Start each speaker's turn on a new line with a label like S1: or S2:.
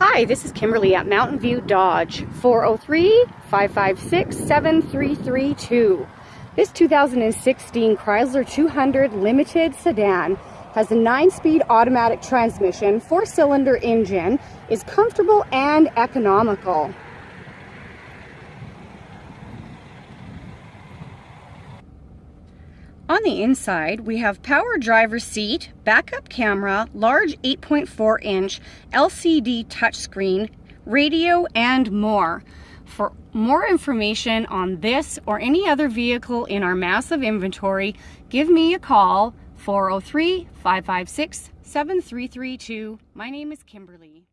S1: Hi, this is Kimberly at Mountain View Dodge, 403-556-7332. This 2016 Chrysler 200 Limited Sedan has a 9-speed automatic transmission, 4-cylinder engine, is comfortable and economical. On the inside, we have power driver seat, backup camera, large 8.4 inch LCD touchscreen, radio, and more. For more information on this or any other vehicle in our massive inventory, give me a call 403 556 7332. My name is Kimberly.